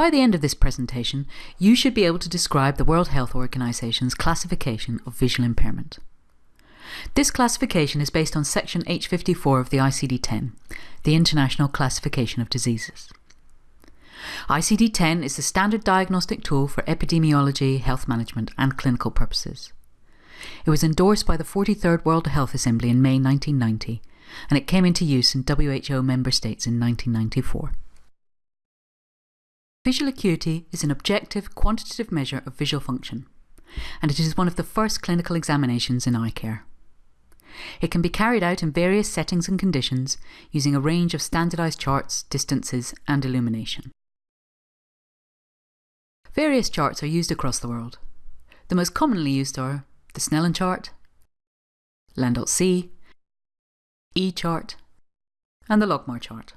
By the end of this presentation, you should be able to describe the World Health Organization's classification of visual impairment. This classification is based on section H54 of the ICD-10, the International Classification of Diseases. ICD-10 is the standard diagnostic tool for epidemiology, health management and clinical purposes. It was endorsed by the 43rd World Health Assembly in May 1990 and it came into use in WHO member states in 1994. Visual acuity is an objective, quantitative measure of visual function, and it is one of the first clinical examinations in eye care. It can be carried out in various settings and conditions using a range of standardized charts, distances and illumination. Various charts are used across the world. The most commonly used are the Snellen chart, Landolt-C, E-chart, and the Logmar chart.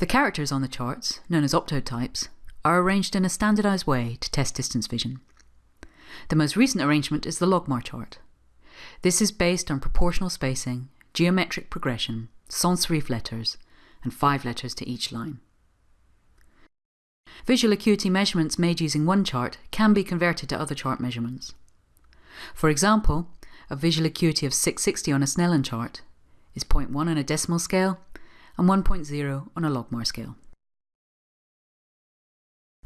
The characters on the charts, known as optotypes, are arranged in a standardized way to test distance vision. The most recent arrangement is the Logmar chart. This is based on proportional spacing, geometric progression, sans serif letters, and five letters to each line. Visual acuity measurements made using one chart can be converted to other chart measurements. For example, a visual acuity of 660 on a Snellen chart is 0.1 on a decimal scale and 1.0 on a logmar scale.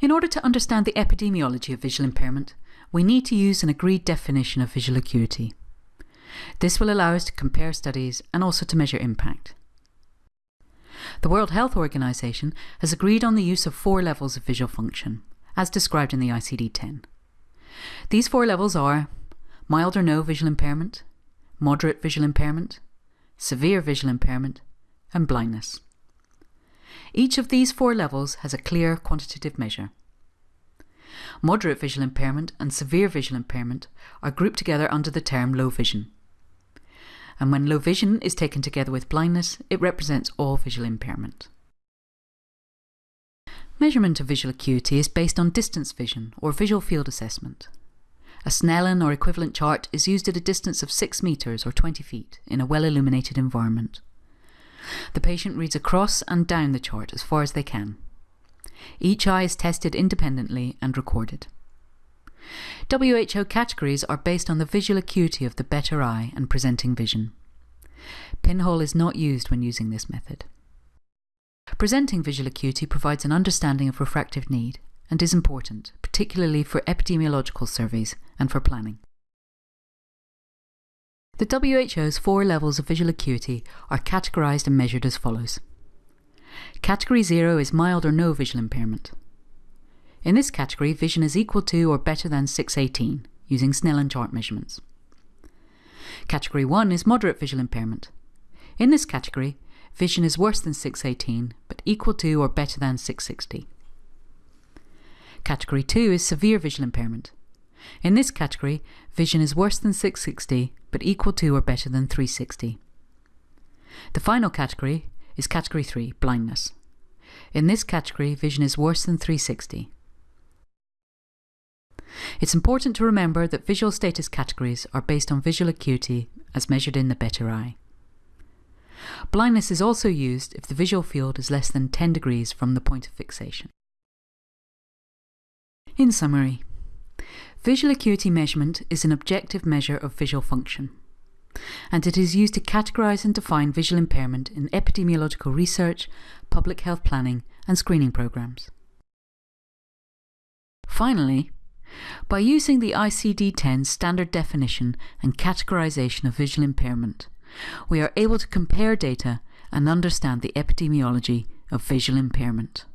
In order to understand the epidemiology of visual impairment, we need to use an agreed definition of visual acuity. This will allow us to compare studies and also to measure impact. The World Health Organization has agreed on the use of four levels of visual function, as described in the ICD-10. These four levels are mild or no visual impairment, moderate visual impairment, severe visual impairment, and blindness. Each of these four levels has a clear quantitative measure. Moderate visual impairment and severe visual impairment are grouped together under the term low vision. And when low vision is taken together with blindness, it represents all visual impairment. Measurement of visual acuity is based on distance vision or visual field assessment. A Snellen or equivalent chart is used at a distance of 6 metres or 20 feet in a well-illuminated environment. The patient reads across and down the chart as far as they can. Each eye is tested independently and recorded. WHO categories are based on the visual acuity of the better eye and presenting vision. Pinhole is not used when using this method. Presenting visual acuity provides an understanding of refractive need and is important, particularly for epidemiological surveys and for planning. The WHO's four levels of visual acuity are categorised and measured as follows. Category 0 is mild or no visual impairment. In this category, vision is equal to or better than 618, using Snellen chart measurements. Category 1 is moderate visual impairment. In this category, vision is worse than 618, but equal to or better than 660. Category 2 is severe visual impairment. In this category, vision is worse than 660, but equal to or better than 360. The final category is Category 3, blindness. In this category, vision is worse than 360. It's important to remember that visual status categories are based on visual acuity as measured in the better eye. Blindness is also used if the visual field is less than 10 degrees from the point of fixation. In summary, visual acuity measurement is an objective measure of visual function, and it is used to categorise and define visual impairment in epidemiological research, public health planning and screening programmes. Finally, by using the ICD-10 standard definition and categorisation of visual impairment, we are able to compare data and understand the epidemiology of visual impairment.